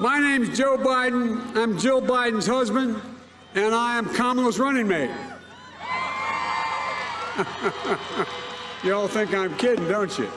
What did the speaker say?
My name is Joe Biden. I'm Jill Biden's husband, and I am Kamala's running mate. you all think I'm kidding, don't you?